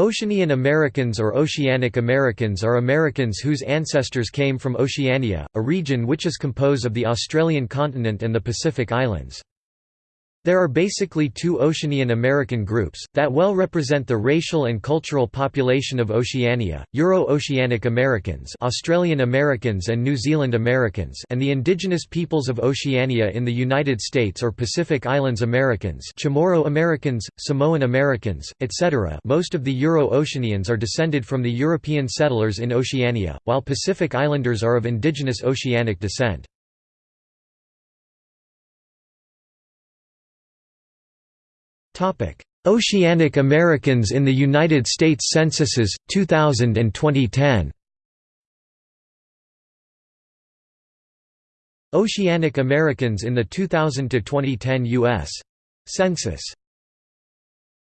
Oceanian Americans or Oceanic Americans are Americans whose ancestors came from Oceania, a region which is composed of the Australian continent and the Pacific Islands. There are basically two Oceanian American groups, that well represent the racial and cultural population of Oceania, Euro-Oceanic Americans Australian Americans and New Zealand Americans and the indigenous peoples of Oceania in the United States or Pacific Islands Americans Chamorro Americans, Samoan Americans, etc. Most of the Euro-Oceanians are descended from the European settlers in Oceania, while Pacific Islanders are of indigenous Oceanic descent. Oceanic Americans in the United States Censuses, 2000 and 2010 Oceanic Americans in the 2000 to 2010 U.S. Census